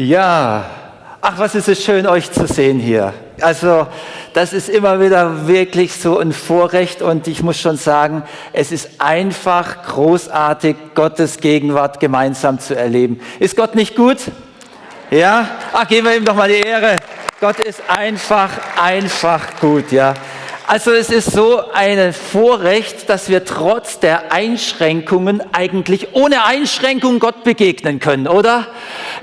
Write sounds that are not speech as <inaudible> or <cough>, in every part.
Ja, ach, was ist es schön, euch zu sehen hier. Also, das ist immer wieder wirklich so ein Vorrecht und ich muss schon sagen, es ist einfach großartig, Gottes Gegenwart gemeinsam zu erleben. Ist Gott nicht gut? Ja? Ach, geben wir ihm doch mal die Ehre. Gott ist einfach, einfach gut, ja. Also es ist so ein Vorrecht, dass wir trotz der Einschränkungen eigentlich ohne Einschränkung Gott begegnen können, oder?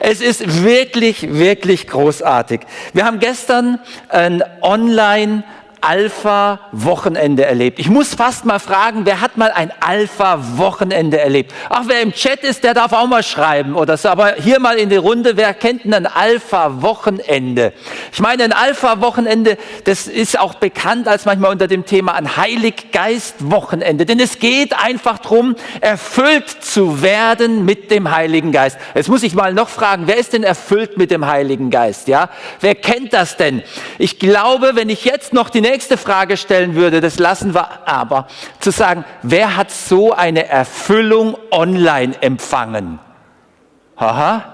Es ist wirklich, wirklich großartig. Wir haben gestern ein Online- Alpha-Wochenende erlebt. Ich muss fast mal fragen, wer hat mal ein Alpha-Wochenende erlebt? Ach, wer im Chat ist, der darf auch mal schreiben oder so. Aber hier mal in die Runde, wer kennt denn ein Alpha-Wochenende? Ich meine, ein Alpha-Wochenende, das ist auch bekannt als manchmal unter dem Thema ein Heilig-Geist-Wochenende. Denn es geht einfach darum, erfüllt zu werden mit dem Heiligen Geist. Jetzt muss ich mal noch fragen, wer ist denn erfüllt mit dem Heiligen Geist? Ja? Wer kennt das denn? Ich glaube, wenn ich jetzt noch die nächste Frage stellen würde, das lassen wir aber, zu sagen, wer hat so eine Erfüllung online empfangen? Haha.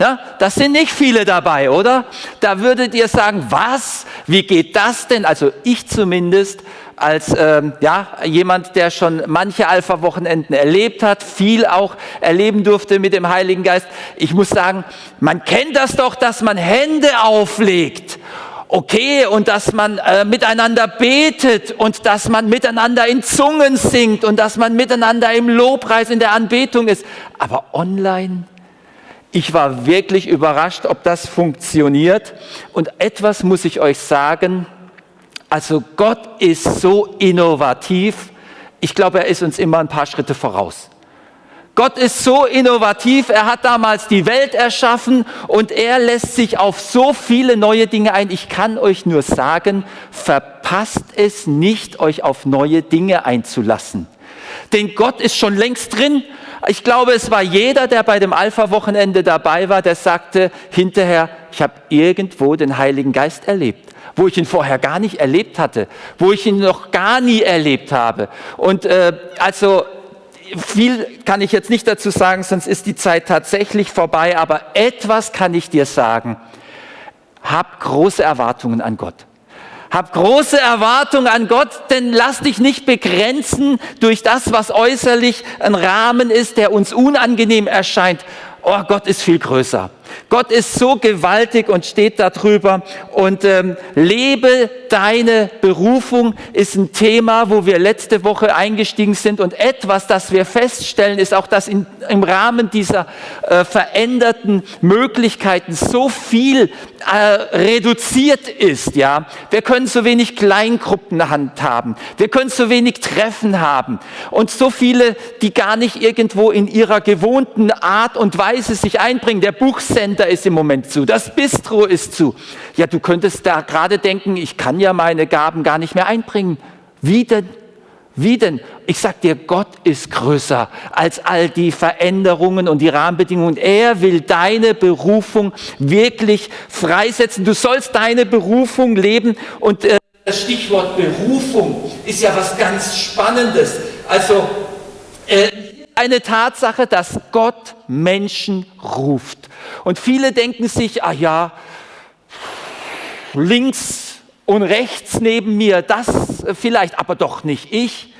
Ja, das sind nicht viele dabei, oder? Da würdet ihr sagen, was? Wie geht das denn? Also ich zumindest als ähm, ja, jemand, der schon manche Alpha-Wochenenden erlebt hat, viel auch erleben durfte mit dem Heiligen Geist. Ich muss sagen, man kennt das doch, dass man Hände auflegt okay und dass man äh, miteinander betet und dass man miteinander in Zungen singt und dass man miteinander im Lobpreis in der Anbetung ist. Aber online, ich war wirklich überrascht, ob das funktioniert. Und etwas muss ich euch sagen, also Gott ist so innovativ, ich glaube, er ist uns immer ein paar Schritte voraus. Gott ist so innovativ, er hat damals die Welt erschaffen und er lässt sich auf so viele neue Dinge ein. Ich kann euch nur sagen, verpasst es nicht, euch auf neue Dinge einzulassen. Denn Gott ist schon längst drin. Ich glaube, es war jeder, der bei dem Alpha-Wochenende dabei war, der sagte hinterher, ich habe irgendwo den Heiligen Geist erlebt wo ich ihn vorher gar nicht erlebt hatte, wo ich ihn noch gar nie erlebt habe. Und äh, also viel kann ich jetzt nicht dazu sagen, sonst ist die Zeit tatsächlich vorbei, aber etwas kann ich dir sagen. Hab große Erwartungen an Gott. Hab große Erwartungen an Gott, denn lass dich nicht begrenzen durch das, was äußerlich ein Rahmen ist, der uns unangenehm erscheint. Oh, Gott ist viel größer. Gott ist so gewaltig und steht darüber. Und ähm, lebe deine Berufung ist ein Thema, wo wir letzte Woche eingestiegen sind. Und etwas, das wir feststellen, ist auch, dass in, im Rahmen dieser äh, veränderten Möglichkeiten so viel äh, reduziert ist. Ja, wir können so wenig Kleingruppen handhaben. Wir können so wenig Treffen haben und so viele, die gar nicht irgendwo in ihrer gewohnten Art und Weise sich einbringen. Der Buchcenter ist im Moment zu, das Bistro ist zu. Ja, du könntest da gerade denken, ich kann ja meine Gaben gar nicht mehr einbringen. Wie denn? Wie denn? Ich sag dir, Gott ist größer als all die Veränderungen und die Rahmenbedingungen. Er will deine Berufung wirklich freisetzen. Du sollst deine Berufung leben und äh, das Stichwort Berufung ist ja was ganz Spannendes. Also äh, eine Tatsache, dass Gott Menschen ruft. Und viele denken sich, ah ja, links und rechts neben mir, das vielleicht, aber doch nicht ich.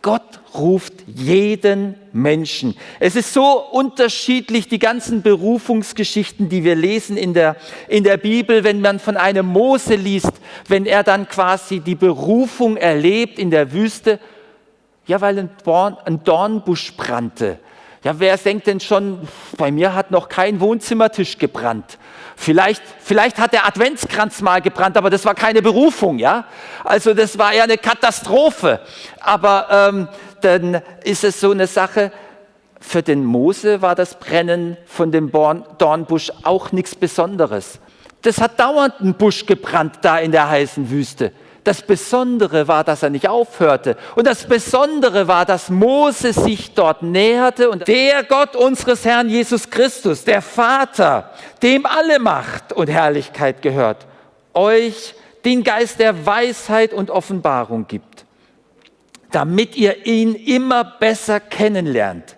Gott ruft jeden Menschen. Es ist so unterschiedlich, die ganzen Berufungsgeschichten, die wir lesen in der, in der Bibel, wenn man von einem Mose liest, wenn er dann quasi die Berufung erlebt in der Wüste, ja, weil ein, Dorn, ein Dornbusch brannte. Ja, wer denkt denn schon, bei mir hat noch kein Wohnzimmertisch gebrannt. Vielleicht, vielleicht hat der Adventskranz mal gebrannt, aber das war keine Berufung, ja. Also das war eher eine Katastrophe. Aber ähm, dann ist es so eine Sache, für den Mose war das Brennen von dem Dornbusch auch nichts Besonderes. Das hat dauernd ein Busch gebrannt da in der heißen Wüste. Das Besondere war, dass er nicht aufhörte. Und das Besondere war, dass Mose sich dort näherte und der Gott unseres Herrn Jesus Christus, der Vater, dem alle Macht und Herrlichkeit gehört, euch den Geist der Weisheit und Offenbarung gibt, damit ihr ihn immer besser kennenlernt.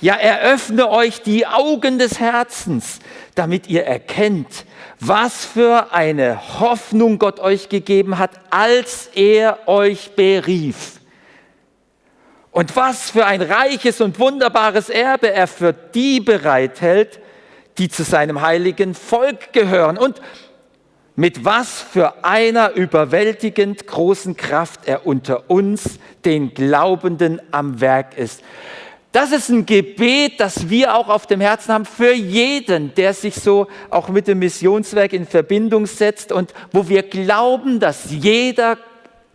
Ja, eröffne euch die Augen des Herzens, damit ihr erkennt, was für eine Hoffnung Gott euch gegeben hat, als er euch berief. Und was für ein reiches und wunderbares Erbe er für die bereithält, die zu seinem heiligen Volk gehören. Und mit was für einer überwältigend großen Kraft er unter uns, den Glaubenden, am Werk ist. Das ist ein Gebet, das wir auch auf dem Herzen haben für jeden, der sich so auch mit dem Missionswerk in Verbindung setzt und wo wir glauben, dass jeder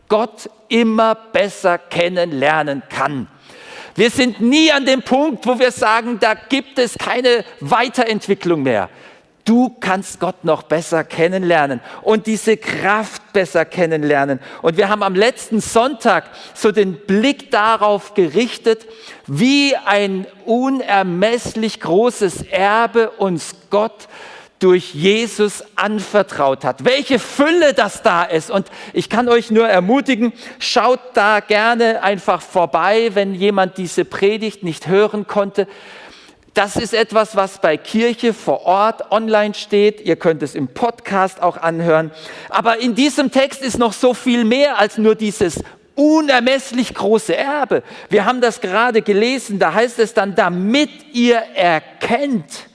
Gott immer besser kennenlernen kann. Wir sind nie an dem Punkt, wo wir sagen, da gibt es keine Weiterentwicklung mehr. Du kannst Gott noch besser kennenlernen und diese Kraft besser kennenlernen. Und wir haben am letzten Sonntag so den Blick darauf gerichtet, wie ein unermesslich großes Erbe uns Gott durch Jesus anvertraut hat. Welche Fülle das da ist. Und ich kann euch nur ermutigen, schaut da gerne einfach vorbei, wenn jemand diese Predigt nicht hören konnte. Das ist etwas, was bei Kirche vor Ort online steht. Ihr könnt es im Podcast auch anhören. Aber in diesem Text ist noch so viel mehr als nur dieses unermesslich große Erbe. Wir haben das gerade gelesen. Da heißt es dann, damit ihr erkennt,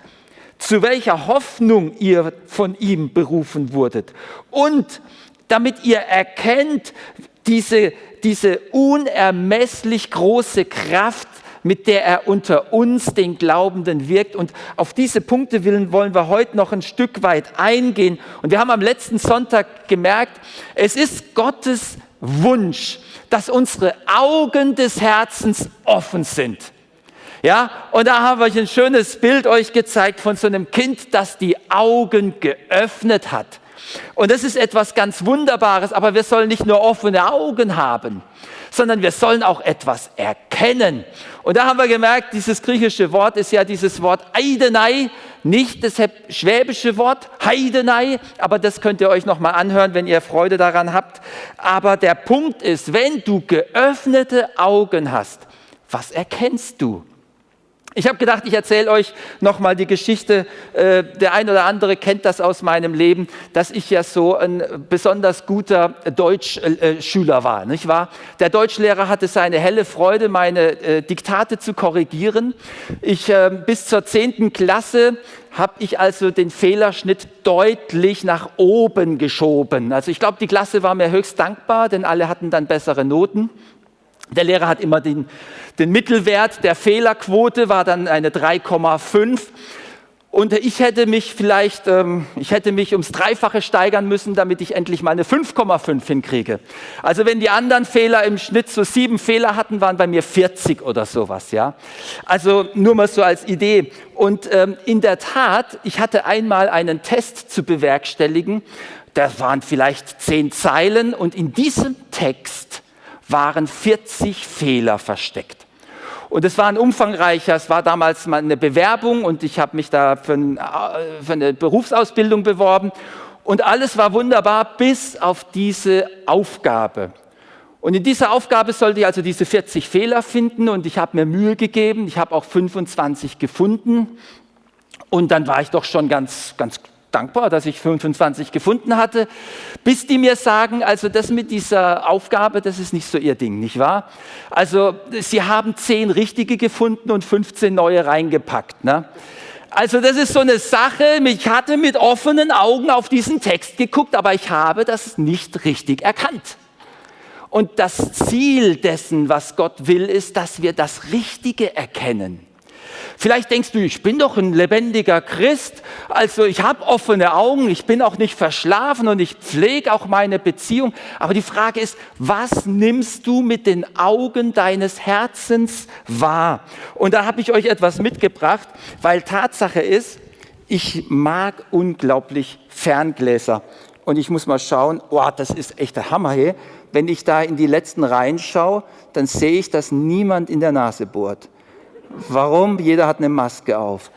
zu welcher Hoffnung ihr von ihm berufen wurdet. Und damit ihr erkennt, diese, diese unermesslich große Kraft, mit der er unter uns, den Glaubenden, wirkt. Und auf diese Punkte wollen wir heute noch ein Stück weit eingehen. Und wir haben am letzten Sonntag gemerkt, es ist Gottes Wunsch, dass unsere Augen des Herzens offen sind. Ja, und da haben wir ein schönes Bild euch gezeigt von so einem Kind, das die Augen geöffnet hat. Und das ist etwas ganz Wunderbares, aber wir sollen nicht nur offene Augen haben, sondern wir sollen auch etwas erkennen. Und da haben wir gemerkt, dieses griechische Wort ist ja dieses Wort Eidenei, nicht das schwäbische Wort Heidenei, aber das könnt ihr euch nochmal anhören, wenn ihr Freude daran habt. Aber der Punkt ist, wenn du geöffnete Augen hast, was erkennst du? Ich habe gedacht, ich erzähle euch nochmal die Geschichte. Äh, der ein oder andere kennt das aus meinem Leben, dass ich ja so ein besonders guter Deutschschüler war, nicht wahr? Der Deutschlehrer hatte seine helle Freude, meine äh, Diktate zu korrigieren. Ich äh, bis zur zehnten Klasse habe ich also den Fehlerschnitt deutlich nach oben geschoben. Also ich glaube, die Klasse war mir höchst dankbar, denn alle hatten dann bessere Noten. Der Lehrer hat immer den, den Mittelwert der Fehlerquote, war dann eine 3,5. Und ich hätte mich vielleicht, ähm, ich hätte mich ums Dreifache steigern müssen, damit ich endlich mal eine 5,5 hinkriege. Also wenn die anderen Fehler im Schnitt so sieben Fehler hatten, waren bei mir 40 oder sowas, ja. Also nur mal so als Idee. Und ähm, in der Tat, ich hatte einmal einen Test zu bewerkstelligen. Das waren vielleicht zehn Zeilen und in diesem Text waren 40 Fehler versteckt. Und es war ein umfangreicher, es war damals mal eine Bewerbung und ich habe mich da für, ein, für eine Berufsausbildung beworben und alles war wunderbar bis auf diese Aufgabe. Und in dieser Aufgabe sollte ich also diese 40 Fehler finden und ich habe mir Mühe gegeben, ich habe auch 25 gefunden und dann war ich doch schon ganz, ganz dankbar, dass ich 25 gefunden hatte, bis die mir sagen, also das mit dieser Aufgabe, das ist nicht so ihr Ding, nicht wahr? Also sie haben zehn richtige gefunden und 15 neue reingepackt. Ne? Also das ist so eine Sache, ich hatte mit offenen Augen auf diesen Text geguckt, aber ich habe das nicht richtig erkannt. Und das Ziel dessen, was Gott will, ist, dass wir das Richtige erkennen. Vielleicht denkst du, ich bin doch ein lebendiger Christ, also ich habe offene Augen, ich bin auch nicht verschlafen und ich pflege auch meine Beziehung. Aber die Frage ist, was nimmst du mit den Augen deines Herzens wahr? Und da habe ich euch etwas mitgebracht, weil Tatsache ist, ich mag unglaublich Ferngläser. Und ich muss mal schauen, oh, das ist echt der Hammer hier. Wenn ich da in die letzten Reihen schaue, dann sehe ich, dass niemand in der Nase bohrt. Warum? Jeder hat eine Maske auf.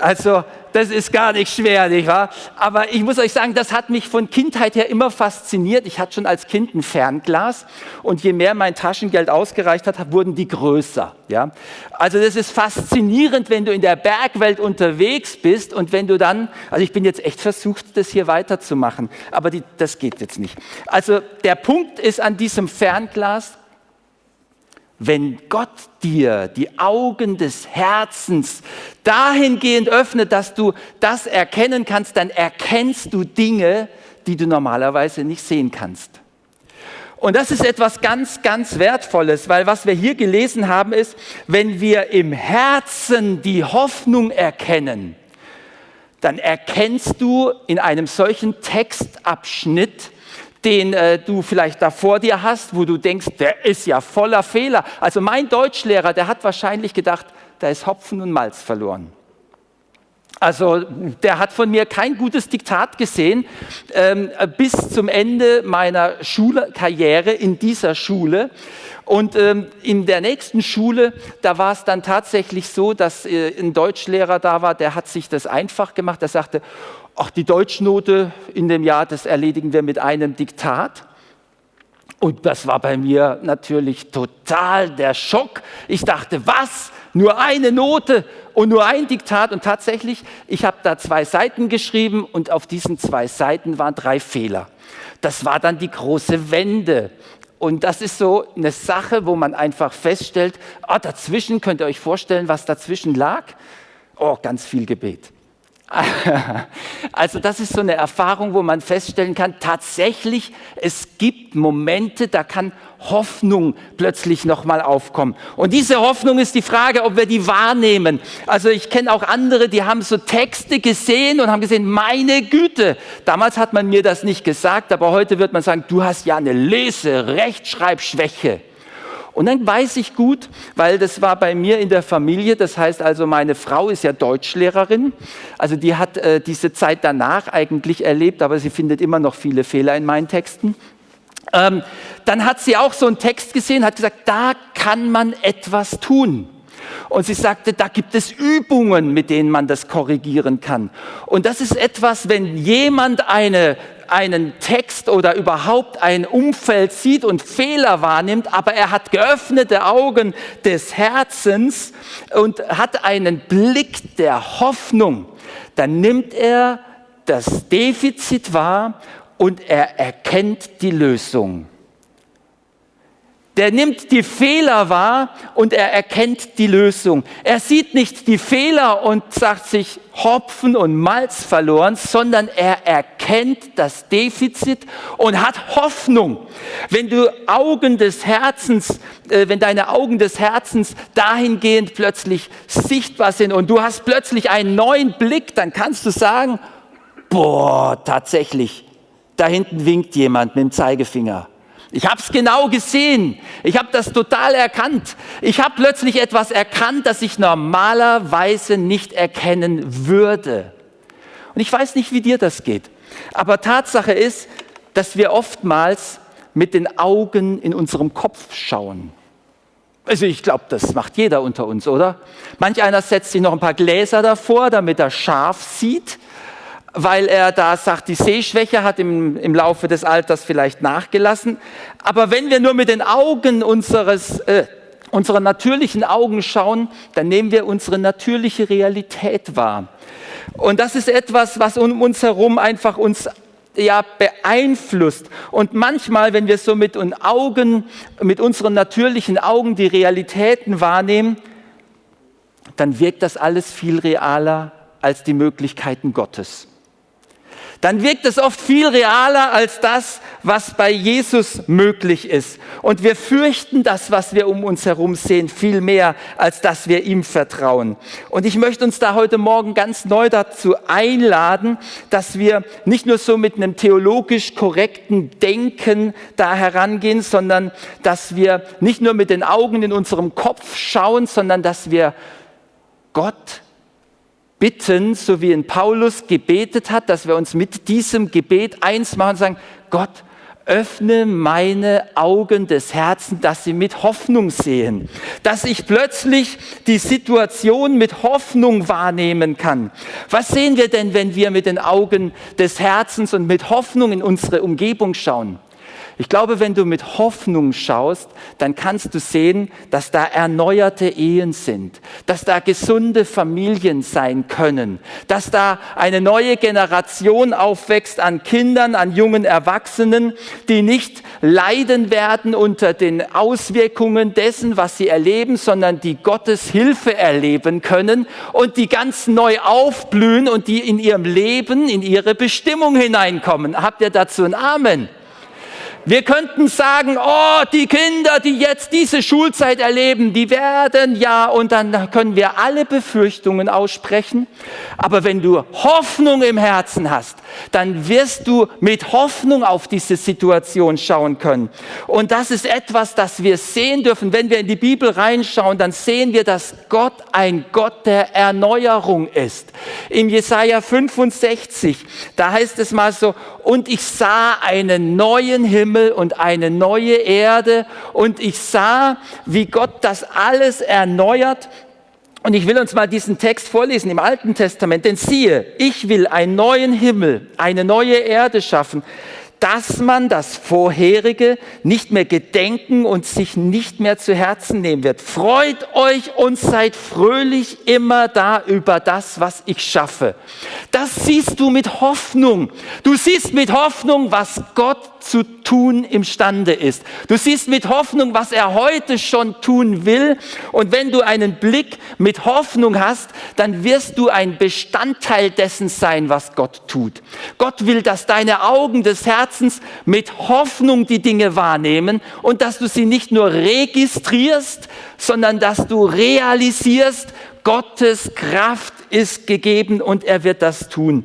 Also das ist gar nicht schwer, nicht wahr? Aber ich muss euch sagen, das hat mich von Kindheit her immer fasziniert. Ich hatte schon als Kind ein Fernglas und je mehr mein Taschengeld ausgereicht hat, wurden die größer. Ja? Also das ist faszinierend, wenn du in der Bergwelt unterwegs bist und wenn du dann, also ich bin jetzt echt versucht, das hier weiterzumachen, aber die, das geht jetzt nicht. Also der Punkt ist an diesem Fernglas, wenn Gott dir die Augen des Herzens dahingehend öffnet, dass du das erkennen kannst, dann erkennst du Dinge, die du normalerweise nicht sehen kannst. Und das ist etwas ganz, ganz Wertvolles, weil was wir hier gelesen haben ist, wenn wir im Herzen die Hoffnung erkennen, dann erkennst du in einem solchen Textabschnitt den äh, du vielleicht da vor dir hast, wo du denkst, der ist ja voller Fehler. Also mein Deutschlehrer, der hat wahrscheinlich gedacht, da ist Hopfen und Malz verloren. Also der hat von mir kein gutes Diktat gesehen ähm, bis zum Ende meiner Schulkarriere in dieser Schule. Und ähm, in der nächsten Schule, da war es dann tatsächlich so, dass äh, ein Deutschlehrer da war, der hat sich das einfach gemacht. Der sagte, ach, die Deutschnote in dem Jahr, das erledigen wir mit einem Diktat. Und das war bei mir natürlich total der Schock. Ich dachte, was? Nur eine Note und nur ein Diktat. Und tatsächlich, ich habe da zwei Seiten geschrieben und auf diesen zwei Seiten waren drei Fehler. Das war dann die große Wende. Und das ist so eine Sache, wo man einfach feststellt, oh, dazwischen könnt ihr euch vorstellen, was dazwischen lag? Oh, ganz viel Gebet. <laughs> Also das ist so eine Erfahrung, wo man feststellen kann, tatsächlich, es gibt Momente, da kann Hoffnung plötzlich nochmal aufkommen. Und diese Hoffnung ist die Frage, ob wir die wahrnehmen. Also ich kenne auch andere, die haben so Texte gesehen und haben gesehen, meine Güte, damals hat man mir das nicht gesagt, aber heute wird man sagen, du hast ja eine Lese-, Rechtschreibschwäche. Und dann weiß ich gut, weil das war bei mir in der Familie, das heißt also, meine Frau ist ja Deutschlehrerin, also die hat äh, diese Zeit danach eigentlich erlebt, aber sie findet immer noch viele Fehler in meinen Texten. Ähm, dann hat sie auch so einen Text gesehen, hat gesagt, da kann man etwas tun. Und sie sagte, da gibt es Übungen, mit denen man das korrigieren kann. Und das ist etwas, wenn jemand eine einen Text oder überhaupt ein Umfeld sieht und Fehler wahrnimmt, aber er hat geöffnete Augen des Herzens und hat einen Blick der Hoffnung, dann nimmt er das Defizit wahr und er erkennt die Lösung. Der nimmt die Fehler wahr und er erkennt die Lösung. Er sieht nicht die Fehler und sagt sich Hopfen und Malz verloren, sondern er erkennt das Defizit und hat Hoffnung. Wenn du Augen des Herzens, äh, wenn deine Augen des Herzens dahingehend plötzlich sichtbar sind und du hast plötzlich einen neuen Blick, dann kannst du sagen, boah, tatsächlich, da hinten winkt jemand mit dem Zeigefinger ich habe es genau gesehen. Ich habe das total erkannt. Ich habe plötzlich etwas erkannt, das ich normalerweise nicht erkennen würde. Und ich weiß nicht, wie dir das geht. Aber Tatsache ist, dass wir oftmals mit den Augen in unserem Kopf schauen. Also ich glaube, das macht jeder unter uns, oder? Manch einer setzt sich noch ein paar Gläser davor, damit er scharf sieht weil er da sagt, die Sehschwäche hat im, im Laufe des Alters vielleicht nachgelassen. Aber wenn wir nur mit den Augen unseres, äh, unserer natürlichen Augen schauen, dann nehmen wir unsere natürliche Realität wahr. Und das ist etwas, was um uns herum einfach uns ja, beeinflusst. Und manchmal, wenn wir so mit, Augen, mit unseren natürlichen Augen die Realitäten wahrnehmen, dann wirkt das alles viel realer als die Möglichkeiten Gottes dann wirkt es oft viel realer als das, was bei Jesus möglich ist. Und wir fürchten das, was wir um uns herum sehen, viel mehr, als dass wir ihm vertrauen. Und ich möchte uns da heute Morgen ganz neu dazu einladen, dass wir nicht nur so mit einem theologisch korrekten Denken da herangehen, sondern dass wir nicht nur mit den Augen in unserem Kopf schauen, sondern dass wir Gott bitten, so wie in Paulus gebetet hat, dass wir uns mit diesem Gebet eins machen und sagen, Gott, öffne meine Augen des Herzens, dass sie mit Hoffnung sehen, dass ich plötzlich die Situation mit Hoffnung wahrnehmen kann. Was sehen wir denn, wenn wir mit den Augen des Herzens und mit Hoffnung in unsere Umgebung schauen? Ich glaube, wenn du mit Hoffnung schaust, dann kannst du sehen, dass da erneuerte Ehen sind, dass da gesunde Familien sein können, dass da eine neue Generation aufwächst an Kindern, an jungen Erwachsenen, die nicht leiden werden unter den Auswirkungen dessen, was sie erleben, sondern die Gottes Hilfe erleben können und die ganz neu aufblühen und die in ihrem Leben, in ihre Bestimmung hineinkommen. Habt ihr dazu ein Amen? Wir könnten sagen, oh, die Kinder, die jetzt diese Schulzeit erleben, die werden ja, und dann können wir alle Befürchtungen aussprechen. Aber wenn du Hoffnung im Herzen hast, dann wirst du mit Hoffnung auf diese Situation schauen können. Und das ist etwas, das wir sehen dürfen. Wenn wir in die Bibel reinschauen, dann sehen wir, dass Gott ein Gott der Erneuerung ist. Im Jesaja 65, da heißt es mal so, und ich sah einen neuen Himmel und eine neue Erde und ich sah, wie Gott das alles erneuert. Und ich will uns mal diesen Text vorlesen im Alten Testament. Denn siehe, ich will einen neuen Himmel, eine neue Erde schaffen, dass man das Vorherige nicht mehr gedenken und sich nicht mehr zu Herzen nehmen wird. Freut euch und seid fröhlich immer da über das, was ich schaffe. Das siehst du mit Hoffnung. Du siehst mit Hoffnung, was Gott zu tun imstande ist. Du siehst mit Hoffnung, was er heute schon tun will. Und wenn du einen Blick mit Hoffnung hast, dann wirst du ein Bestandteil dessen sein, was Gott tut. Gott will, dass deine Augen des Herzens mit Hoffnung die Dinge wahrnehmen und dass du sie nicht nur registrierst, sondern dass du realisierst, Gottes Kraft ist gegeben und er wird das tun.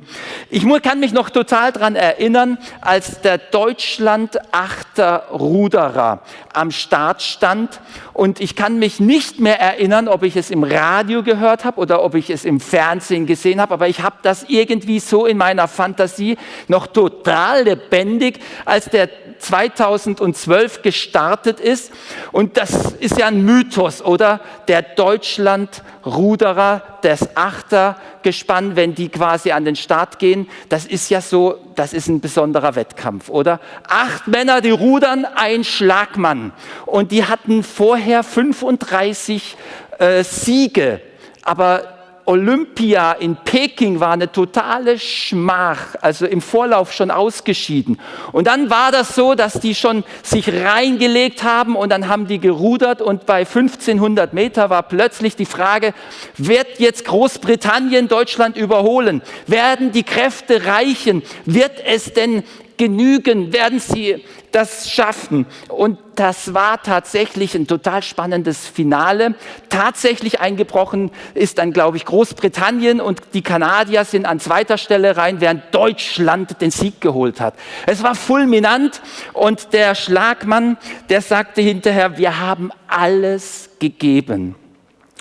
Ich kann mich noch total daran erinnern, als der Deutschland Achter Ruderer am Start stand und ich kann mich nicht mehr erinnern, ob ich es im Radio gehört habe oder ob ich es im Fernsehen gesehen habe, aber ich habe das irgendwie so in meiner Fantasie noch total lebendig, als der 2012 gestartet ist. Und das ist ja ein Mythos, oder? Der Deutschland-Ruderer, das Achtergespann, wenn die quasi an den Start gehen, das ist ja so, das ist ein besonderer Wettkampf, oder? Acht Männer, die rudern, ein Schlagmann. Und die hatten vorher 35 äh, Siege. Aber Olympia in Peking war eine totale Schmach, also im Vorlauf schon ausgeschieden. Und dann war das so, dass die schon sich reingelegt haben und dann haben die gerudert und bei 1500 Meter war plötzlich die Frage, wird jetzt Großbritannien Deutschland überholen? Werden die Kräfte reichen? Wird es denn genügen? Werden sie das schaffen? Und das war tatsächlich ein total spannendes Finale. Tatsächlich eingebrochen ist dann, glaube ich, Großbritannien und die Kanadier sind an zweiter Stelle rein, während Deutschland den Sieg geholt hat. Es war fulminant und der Schlagmann, der sagte hinterher, wir haben alles gegeben.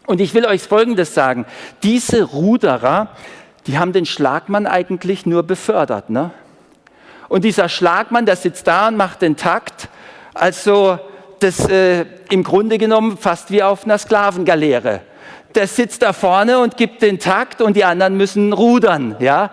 Und ich will euch Folgendes sagen. Diese Ruderer, die haben den Schlagmann eigentlich nur befördert. Ne? Und dieser Schlagmann, der sitzt da und macht den Takt. Also das äh, im Grunde genommen fast wie auf einer Sklavengaleere. Der sitzt da vorne und gibt den Takt und die anderen müssen rudern. Ja,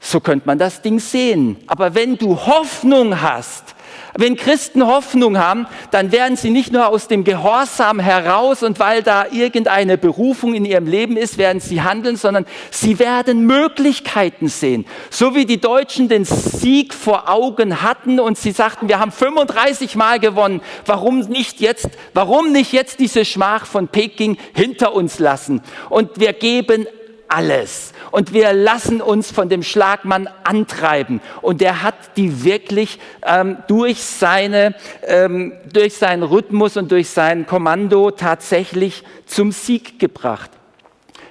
so könnte man das Ding sehen. Aber wenn du Hoffnung hast, wenn Christen Hoffnung haben, dann werden sie nicht nur aus dem Gehorsam heraus und weil da irgendeine Berufung in ihrem Leben ist, werden sie handeln, sondern sie werden Möglichkeiten sehen. So wie die Deutschen den Sieg vor Augen hatten und sie sagten, wir haben 35 Mal gewonnen, warum nicht jetzt, warum nicht jetzt diese Schmach von Peking hinter uns lassen? Und wir geben alles. Und wir lassen uns von dem Schlagmann antreiben. Und der hat die wirklich ähm, durch, seine, ähm, durch seinen Rhythmus und durch sein Kommando tatsächlich zum Sieg gebracht.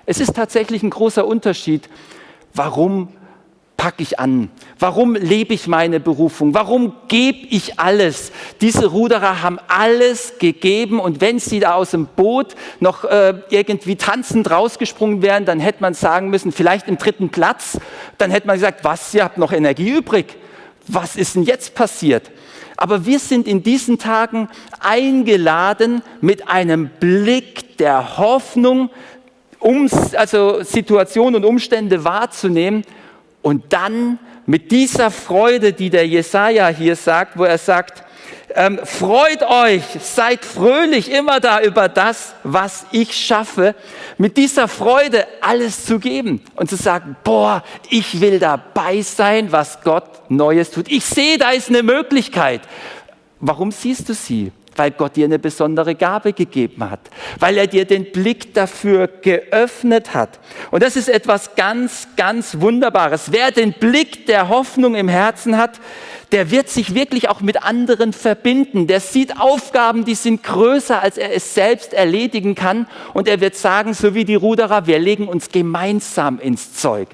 Es ist tatsächlich ein großer Unterschied, warum packe ich an? Warum lebe ich meine Berufung? Warum gebe ich alles? Diese Ruderer haben alles gegeben und wenn sie da aus dem Boot noch äh, irgendwie tanzend rausgesprungen wären, dann hätte man sagen müssen, vielleicht im dritten Platz, dann hätte man gesagt, was, ihr habt noch Energie übrig. was ist denn jetzt passiert? Aber wir sind in diesen Tagen eingeladen mit einem Blick der Hoffnung, um also Situationen und Umstände wahrzunehmen und dann mit dieser Freude, die der Jesaja hier sagt, wo er sagt, ähm, freut euch, seid fröhlich immer da über das, was ich schaffe, mit dieser Freude alles zu geben und zu sagen, boah, ich will dabei sein, was Gott Neues tut. Ich sehe, da ist eine Möglichkeit. Warum siehst du sie? Weil Gott dir eine besondere Gabe gegeben hat, weil er dir den Blick dafür geöffnet hat. Und das ist etwas ganz, ganz Wunderbares. Wer den Blick der Hoffnung im Herzen hat, der wird sich wirklich auch mit anderen verbinden. Der sieht Aufgaben, die sind größer, als er es selbst erledigen kann. Und er wird sagen, so wie die Ruderer, wir legen uns gemeinsam ins Zeug.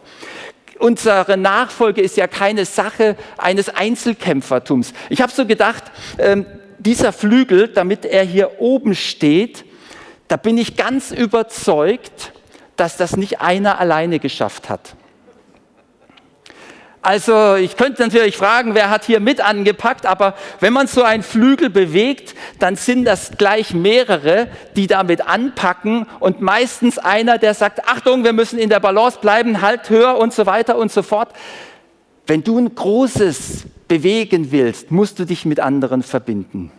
Unsere Nachfolge ist ja keine Sache eines Einzelkämpfertums. Ich habe so gedacht, ähm, dieser Flügel, damit er hier oben steht, da bin ich ganz überzeugt, dass das nicht einer alleine geschafft hat. Also ich könnte natürlich fragen, wer hat hier mit angepackt, aber wenn man so einen Flügel bewegt, dann sind das gleich mehrere, die damit anpacken und meistens einer, der sagt, Achtung, wir müssen in der Balance bleiben, halt höher und so weiter und so fort. Wenn du ein Großes bewegen willst, musst du dich mit anderen verbinden.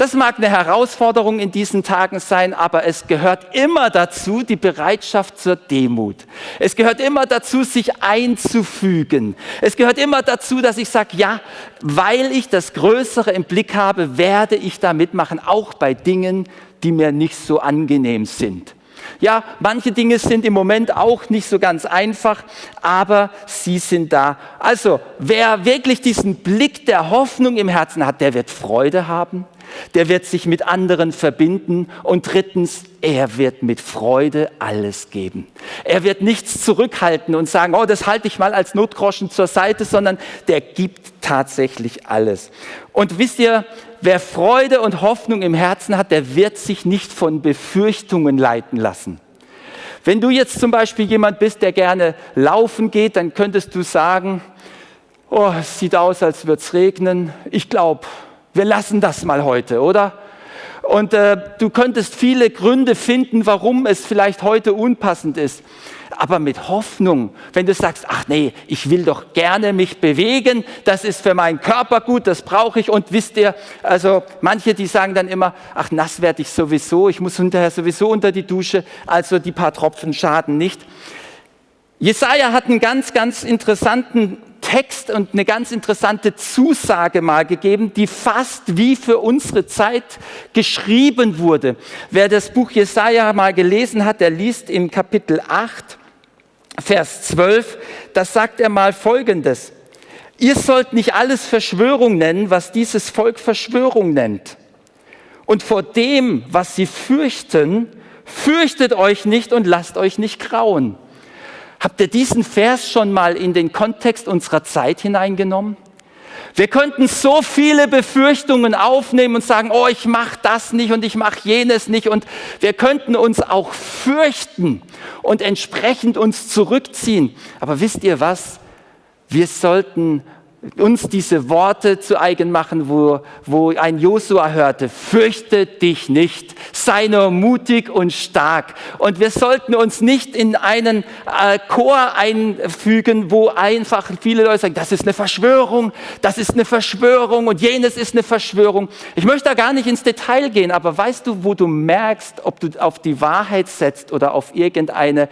Das mag eine Herausforderung in diesen Tagen sein, aber es gehört immer dazu die Bereitschaft zur Demut. Es gehört immer dazu, sich einzufügen. Es gehört immer dazu, dass ich sage, ja, weil ich das Größere im Blick habe, werde ich da mitmachen, auch bei Dingen, die mir nicht so angenehm sind. Ja, manche Dinge sind im Moment auch nicht so ganz einfach, aber sie sind da. Also, wer wirklich diesen Blick der Hoffnung im Herzen hat, der wird Freude haben der wird sich mit anderen verbinden und drittens, er wird mit Freude alles geben. Er wird nichts zurückhalten und sagen, oh, das halte ich mal als Notgroschen zur Seite, sondern der gibt tatsächlich alles. Und wisst ihr, wer Freude und Hoffnung im Herzen hat, der wird sich nicht von Befürchtungen leiten lassen. Wenn du jetzt zum Beispiel jemand bist, der gerne laufen geht, dann könntest du sagen, oh, es sieht aus, als würde es regnen. Ich glaube, wir lassen das mal heute, oder? Und äh, du könntest viele Gründe finden, warum es vielleicht heute unpassend ist. Aber mit Hoffnung, wenn du sagst, ach nee, ich will doch gerne mich bewegen, das ist für meinen Körper gut, das brauche ich. Und wisst ihr, also manche, die sagen dann immer, ach nass werde ich sowieso, ich muss hinterher sowieso unter die Dusche, also die paar Tropfen schaden nicht. Jesaja hat einen ganz, ganz interessanten Text und eine ganz interessante Zusage mal gegeben, die fast wie für unsere Zeit geschrieben wurde. Wer das Buch Jesaja mal gelesen hat, der liest im Kapitel 8, Vers 12, das sagt er mal Folgendes. Ihr sollt nicht alles Verschwörung nennen, was dieses Volk Verschwörung nennt. Und vor dem, was sie fürchten, fürchtet euch nicht und lasst euch nicht grauen. Habt ihr diesen Vers schon mal in den Kontext unserer Zeit hineingenommen? Wir könnten so viele Befürchtungen aufnehmen und sagen, oh, ich mache das nicht und ich mache jenes nicht. Und wir könnten uns auch fürchten und entsprechend uns zurückziehen. Aber wisst ihr was? Wir sollten uns diese Worte zu eigen machen, wo, wo ein Josua hörte, fürchte dich nicht, sei nur mutig und stark. Und wir sollten uns nicht in einen äh, Chor einfügen, wo einfach viele Leute sagen, das ist eine Verschwörung, das ist eine Verschwörung und jenes ist eine Verschwörung. Ich möchte da gar nicht ins Detail gehen, aber weißt du, wo du merkst, ob du auf die Wahrheit setzt oder auf irgendeine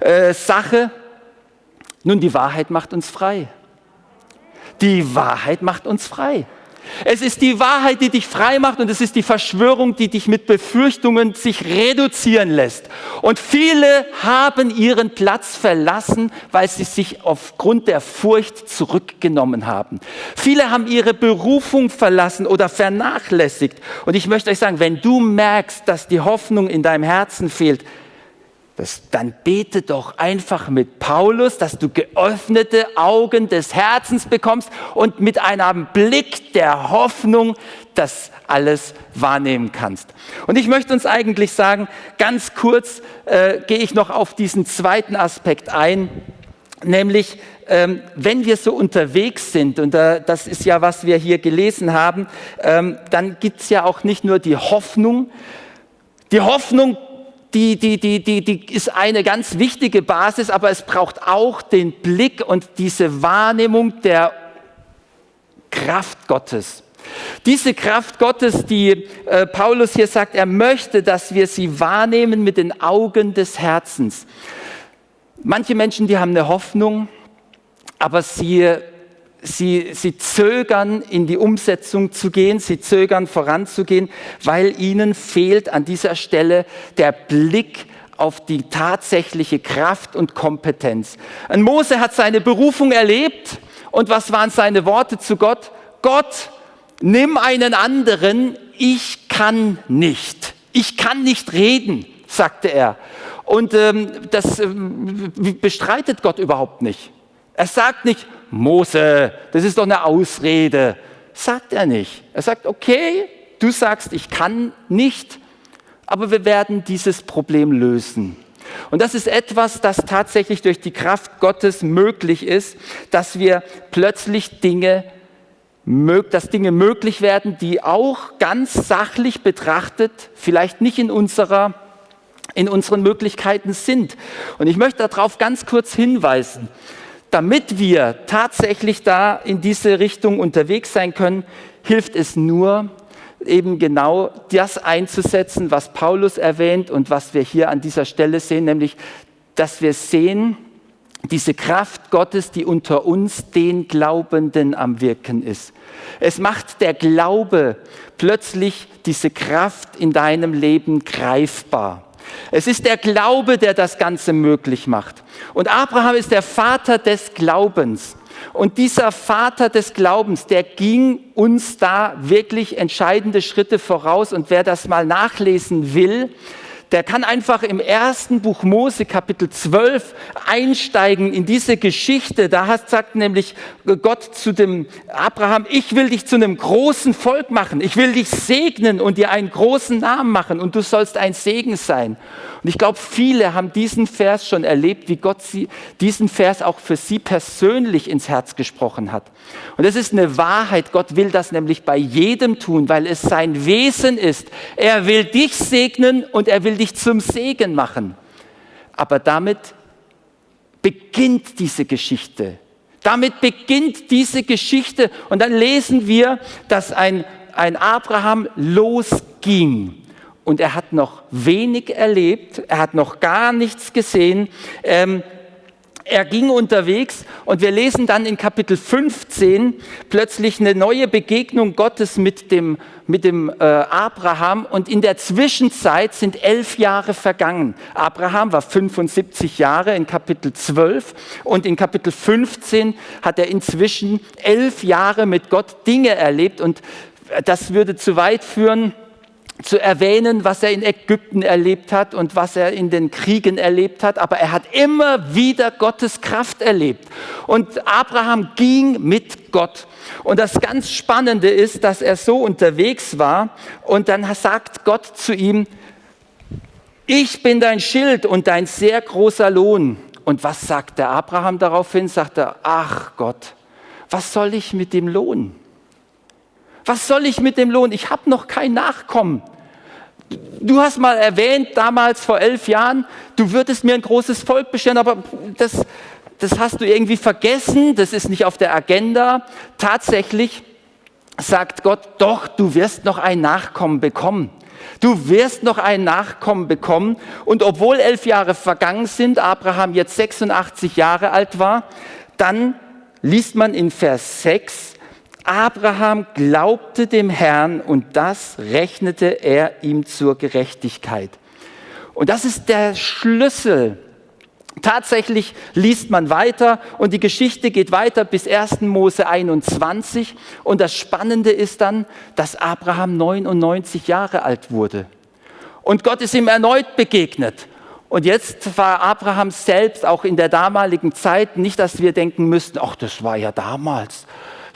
äh, Sache? Nun, die Wahrheit macht uns frei. Die Wahrheit macht uns frei. Es ist die Wahrheit, die dich frei macht und es ist die Verschwörung, die dich mit Befürchtungen sich reduzieren lässt. Und viele haben ihren Platz verlassen, weil sie sich aufgrund der Furcht zurückgenommen haben. Viele haben ihre Berufung verlassen oder vernachlässigt. Und ich möchte euch sagen, wenn du merkst, dass die Hoffnung in deinem Herzen fehlt, das, dann bete doch einfach mit Paulus, dass du geöffnete Augen des Herzens bekommst und mit einem Blick der Hoffnung das alles wahrnehmen kannst. Und ich möchte uns eigentlich sagen, ganz kurz äh, gehe ich noch auf diesen zweiten Aspekt ein, nämlich ähm, wenn wir so unterwegs sind, und äh, das ist ja, was wir hier gelesen haben, ähm, dann gibt es ja auch nicht nur die Hoffnung. Die Hoffnung, die, die, die, die, die ist eine ganz wichtige Basis, aber es braucht auch den Blick und diese Wahrnehmung der Kraft Gottes. Diese Kraft Gottes, die äh, Paulus hier sagt, er möchte, dass wir sie wahrnehmen mit den Augen des Herzens. Manche Menschen, die haben eine Hoffnung, aber sie, sie, sie zögern in die Umsetzung zu gehen, sie zögern voranzugehen, weil ihnen fehlt an dieser Stelle der Blick auf die tatsächliche Kraft und Kompetenz. Ein Mose hat seine Berufung erlebt und was waren seine Worte zu Gott? Gott, nimm einen anderen, ich kann nicht. Ich kann nicht reden, sagte er. Und ähm, das ähm, bestreitet Gott überhaupt nicht. Er sagt nicht, Mose, das ist doch eine Ausrede. Sagt er nicht. Er sagt, okay, du sagst, ich kann nicht, aber wir werden dieses Problem lösen. Und das ist etwas, das tatsächlich durch die Kraft Gottes möglich ist, dass wir plötzlich Dinge, dass Dinge möglich werden, die auch ganz sachlich betrachtet, vielleicht nicht in unserer in unseren Möglichkeiten sind. Und ich möchte darauf ganz kurz hinweisen damit wir tatsächlich da in diese Richtung unterwegs sein können, hilft es nur, eben genau das einzusetzen, was Paulus erwähnt und was wir hier an dieser Stelle sehen, nämlich, dass wir sehen, diese Kraft Gottes, die unter uns den Glaubenden am Wirken ist. Es macht der Glaube plötzlich diese Kraft in deinem Leben greifbar. Es ist der Glaube, der das Ganze möglich macht. Und Abraham ist der Vater des Glaubens. Und dieser Vater des Glaubens, der ging uns da wirklich entscheidende Schritte voraus. Und wer das mal nachlesen will, der kann einfach im ersten Buch Mose, Kapitel 12, einsteigen in diese Geschichte. Da sagt nämlich Gott zu dem Abraham, ich will dich zu einem großen Volk machen. Ich will dich segnen und dir einen großen Namen machen und du sollst ein Segen sein. Und ich glaube, viele haben diesen Vers schon erlebt, wie Gott sie, diesen Vers auch für sie persönlich ins Herz gesprochen hat. Und es ist eine Wahrheit. Gott will das nämlich bei jedem tun, weil es sein Wesen ist. Er will dich segnen und er will dich zum Segen machen. Aber damit beginnt diese Geschichte. Damit beginnt diese Geschichte. Und dann lesen wir, dass ein, ein Abraham losging und er hat noch wenig erlebt, er hat noch gar nichts gesehen. Ähm, er ging unterwegs und wir lesen dann in Kapitel 15 plötzlich eine neue Begegnung Gottes mit dem, mit dem äh, Abraham und in der Zwischenzeit sind elf Jahre vergangen. Abraham war 75 Jahre in Kapitel 12 und in Kapitel 15 hat er inzwischen elf Jahre mit Gott Dinge erlebt und das würde zu weit führen, zu erwähnen, was er in Ägypten erlebt hat und was er in den Kriegen erlebt hat, aber er hat immer wieder Gottes Kraft erlebt. Und Abraham ging mit Gott. Und das ganz Spannende ist, dass er so unterwegs war und dann sagt Gott zu ihm, ich bin dein Schild und dein sehr großer Lohn. Und was sagt der Abraham daraufhin? Sagt er, ach Gott, was soll ich mit dem Lohn? Was soll ich mit dem Lohn? Ich habe noch kein Nachkommen. Du hast mal erwähnt, damals vor elf Jahren, du würdest mir ein großes Volk bescheren, aber das, das hast du irgendwie vergessen, das ist nicht auf der Agenda. Tatsächlich sagt Gott, doch, du wirst noch ein Nachkommen bekommen. Du wirst noch ein Nachkommen bekommen. Und obwohl elf Jahre vergangen sind, Abraham jetzt 86 Jahre alt war, dann liest man in Vers 6, Abraham glaubte dem Herrn und das rechnete er ihm zur Gerechtigkeit. Und das ist der Schlüssel. Tatsächlich liest man weiter und die Geschichte geht weiter bis 1. Mose 21. Und das Spannende ist dann, dass Abraham 99 Jahre alt wurde. Und Gott ist ihm erneut begegnet. Und jetzt war Abraham selbst auch in der damaligen Zeit nicht, dass wir denken müssten, ach, das war ja damals.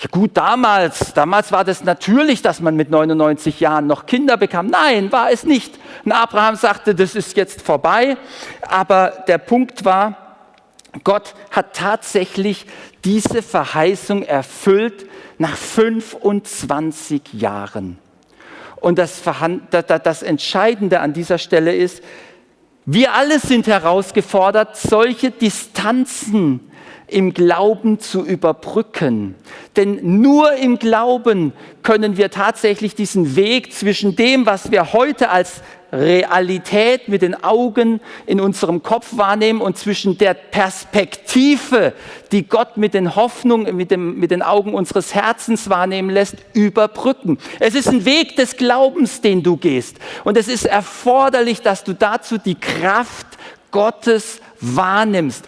Ja gut, damals, damals war das natürlich, dass man mit 99 Jahren noch Kinder bekam. Nein, war es nicht. Und Abraham sagte, das ist jetzt vorbei. Aber der Punkt war, Gott hat tatsächlich diese Verheißung erfüllt nach 25 Jahren. Und das, das, Entscheidende an dieser Stelle ist, wir alle sind herausgefordert, solche Distanzen im Glauben zu überbrücken. Denn nur im Glauben können wir tatsächlich diesen Weg zwischen dem, was wir heute als Realität mit den Augen in unserem Kopf wahrnehmen und zwischen der Perspektive, die Gott mit den Hoffnungen, mit, dem, mit den Augen unseres Herzens wahrnehmen lässt, überbrücken. Es ist ein Weg des Glaubens, den du gehst. Und es ist erforderlich, dass du dazu die Kraft Gottes wahrnimmst.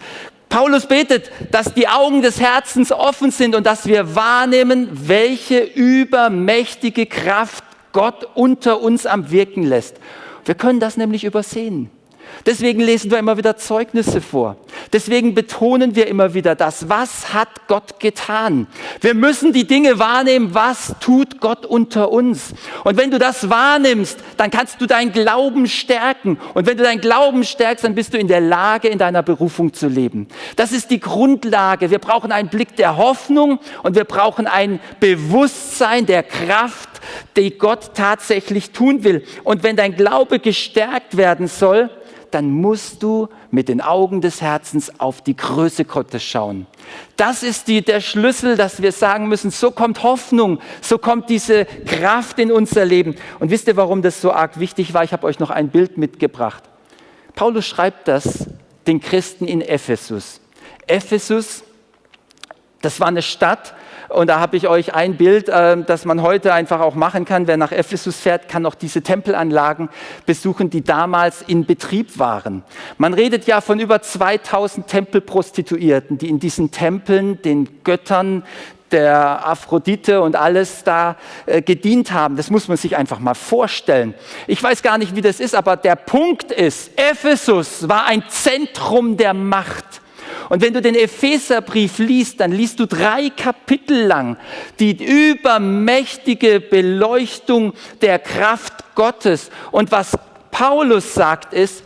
Paulus betet, dass die Augen des Herzens offen sind und dass wir wahrnehmen, welche übermächtige Kraft Gott unter uns am Wirken lässt. Wir können das nämlich übersehen. Deswegen lesen wir immer wieder Zeugnisse vor. Deswegen betonen wir immer wieder das. Was hat Gott getan? Wir müssen die Dinge wahrnehmen. Was tut Gott unter uns? Und wenn du das wahrnimmst, dann kannst du deinen Glauben stärken. Und wenn du deinen Glauben stärkst, dann bist du in der Lage, in deiner Berufung zu leben. Das ist die Grundlage. Wir brauchen einen Blick der Hoffnung und wir brauchen ein Bewusstsein der Kraft, die Gott tatsächlich tun will. Und wenn dein Glaube gestärkt werden soll, dann musst du mit den Augen des Herzens auf die Größe Gottes schauen. Das ist die, der Schlüssel, dass wir sagen müssen, so kommt Hoffnung, so kommt diese Kraft in unser Leben. Und wisst ihr, warum das so arg wichtig war? Ich habe euch noch ein Bild mitgebracht. Paulus schreibt das den Christen in Ephesus. Ephesus, das war eine Stadt, und da habe ich euch ein Bild, äh, das man heute einfach auch machen kann. Wer nach Ephesus fährt, kann auch diese Tempelanlagen besuchen, die damals in Betrieb waren. Man redet ja von über 2000 Tempelprostituierten, die in diesen Tempeln den Göttern der Aphrodite und alles da äh, gedient haben. Das muss man sich einfach mal vorstellen. Ich weiß gar nicht, wie das ist, aber der Punkt ist, Ephesus war ein Zentrum der Macht. Und wenn du den Epheserbrief liest, dann liest du drei Kapitel lang die übermächtige Beleuchtung der Kraft Gottes. Und was Paulus sagt ist,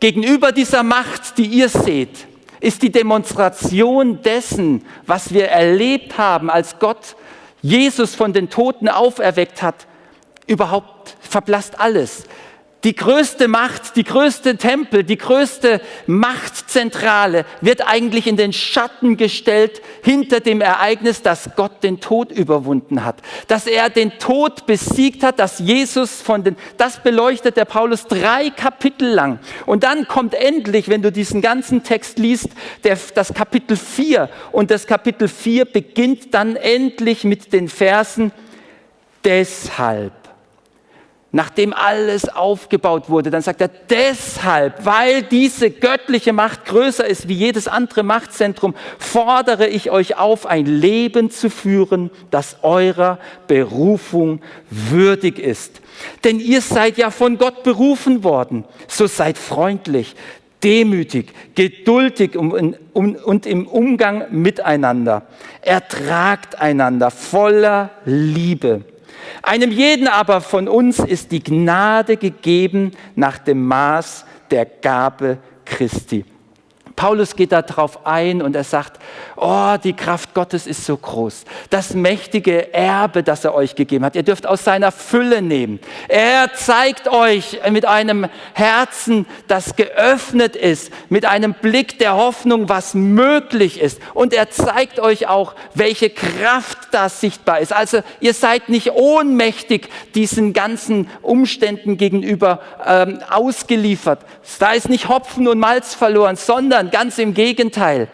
gegenüber dieser Macht, die ihr seht, ist die Demonstration dessen, was wir erlebt haben, als Gott Jesus von den Toten auferweckt hat, überhaupt verblasst alles die größte Macht, die größte Tempel, die größte Machtzentrale wird eigentlich in den Schatten gestellt hinter dem Ereignis, dass Gott den Tod überwunden hat, dass er den Tod besiegt hat, dass Jesus von den, das beleuchtet der Paulus drei Kapitel lang. Und dann kommt endlich, wenn du diesen ganzen Text liest, der, das Kapitel 4 und das Kapitel 4 beginnt dann endlich mit den Versen deshalb nachdem alles aufgebaut wurde, dann sagt er, deshalb, weil diese göttliche Macht größer ist wie jedes andere Machtzentrum, fordere ich euch auf, ein Leben zu führen, das eurer Berufung würdig ist. Denn ihr seid ja von Gott berufen worden, so seid freundlich, demütig, geduldig und im Umgang miteinander. Ertragt einander voller Liebe einem jeden aber von uns ist die Gnade gegeben nach dem Maß der Gabe Christi. Paulus geht darauf ein und er sagt, oh, die Kraft Gottes ist so groß. Das mächtige Erbe, das er euch gegeben hat, ihr dürft aus seiner Fülle nehmen. Er zeigt euch mit einem Herzen, das geöffnet ist, mit einem Blick der Hoffnung, was möglich ist. Und er zeigt euch auch, welche Kraft da sichtbar ist. Also ihr seid nicht ohnmächtig diesen ganzen Umständen gegenüber ähm, ausgeliefert. Da ist nicht Hopfen und Malz verloren, sondern ganz im Gegenteil.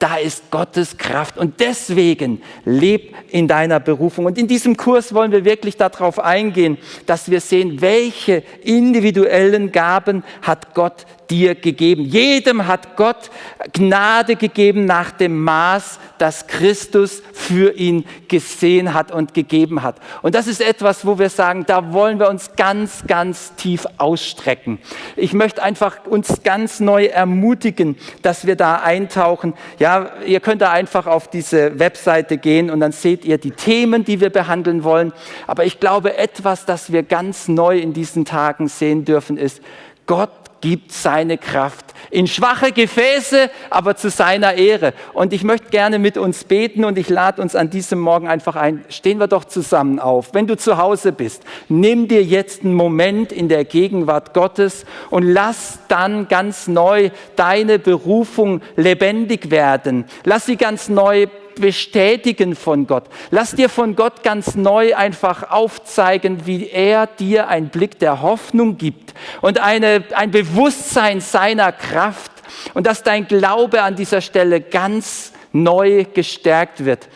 Da ist Gottes Kraft und deswegen leb in deiner Berufung. Und in diesem Kurs wollen wir wirklich darauf eingehen, dass wir sehen, welche individuellen Gaben hat Gott dir gegeben. Jedem hat Gott Gnade gegeben nach dem Maß, das Christus für ihn gesehen hat und gegeben hat. Und das ist etwas, wo wir sagen, da wollen wir uns ganz, ganz tief ausstrecken. Ich möchte einfach uns ganz neu ermutigen, dass wir da eintauchen. Ja, ihr könnt da einfach auf diese Webseite gehen und dann seht ihr die Themen, die wir behandeln wollen. Aber ich glaube, etwas, das wir ganz neu in diesen Tagen sehen dürfen, ist, Gott gibt seine Kraft in schwache Gefäße, aber zu seiner Ehre. Und ich möchte gerne mit uns beten und ich lade uns an diesem Morgen einfach ein. Stehen wir doch zusammen auf. Wenn du zu Hause bist, nimm dir jetzt einen Moment in der Gegenwart Gottes und lass dann ganz neu deine Berufung lebendig werden. Lass sie ganz neu bestätigen von Gott. Lass dir von Gott ganz neu einfach aufzeigen, wie er dir einen Blick der Hoffnung gibt und eine, ein Bewusstsein seiner Kraft und dass dein Glaube an dieser Stelle ganz neu gestärkt wird.